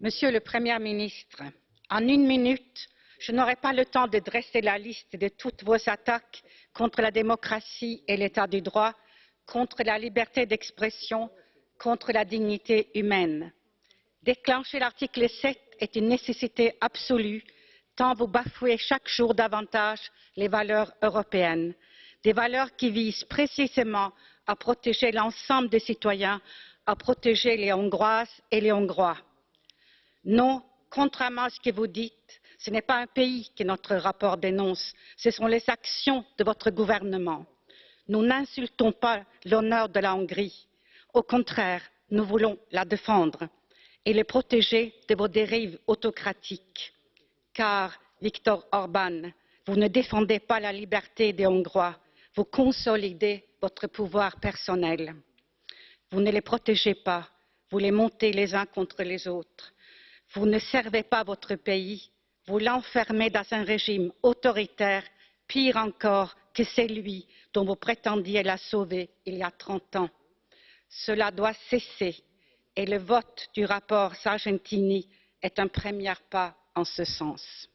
Monsieur le Premier ministre, en une minute, je n'aurai pas le temps de dresser la liste de toutes vos attaques contre la démocratie et l'état du droit, contre la liberté d'expression, contre la dignité humaine. Déclencher l'article 7 est une nécessité absolue tant vous bafouez chaque jour davantage les valeurs européennes, des valeurs qui visent précisément l'ensemble des citoyens, à protéger les Hongroises et les Hongrois. Non, contrairement à ce que vous dites, ce n'est pas un pays que notre rapport dénonce, ce sont les actions de votre gouvernement. Nous n'insultons pas l'honneur de la Hongrie. Au contraire, nous voulons la défendre et le protéger de vos dérives autocratiques. Car, Viktor Orban, vous ne défendez pas la liberté des Hongrois, vous consolidez votre pouvoir personnel. Vous ne les protégez pas, vous les montez les uns contre les autres. Vous ne servez pas votre pays, vous l'enfermez dans un régime autoritaire, pire encore que celui dont vous prétendiez la sauver il y a 30 ans. Cela doit cesser et le vote du rapport Sargentini est un premier pas en ce sens.